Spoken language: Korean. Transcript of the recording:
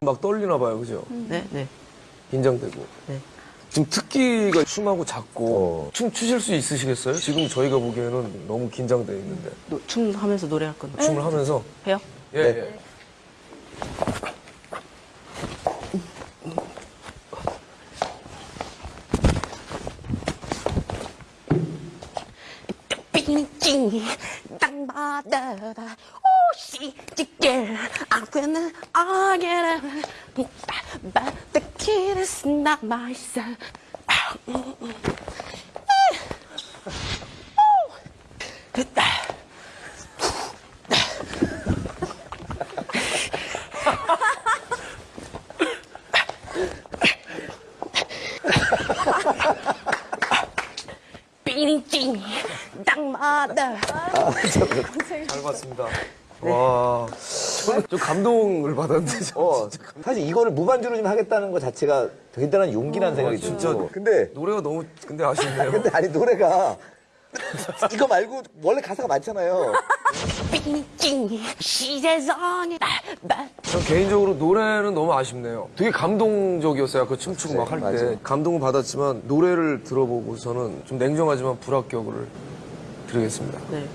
막 떨리나 봐요, 그죠? 네, 네. 긴장되고. 네. 지금 특기가 춤하고 작고 어. 춤 추실 수 있으시겠어요? 지금 저희가 보기에는 너무 긴장돼 있는데 노- 춤 하면서 노래할 건데. 춤을 하면서 해요? 예, 네. 예. 빙징 땅바다다 오시 찌개 아무나 아게나 But the kid is not my son 빙징 땅바다 잘 봤습니다. 와, 저는 좀 감동을 받았는데 저 어, 사실 이거를 무반주로 좀 하겠다는 것 자체가 대단한 용기라는 생각이 진짜. 들죠. 근데, 노래가 너무 근데 아쉽네요. 근데 아니, 노래가 이거 말고 원래 가사가 많잖아요. 전 개인적으로 노래는 너무 아쉽네요. 되게 감동적이었어요. 그 춤추고 막 할 때. 감동을 받았지만 노래를 들어보고서는 좀 냉정하지만 불합격을 드리겠습니다. 네.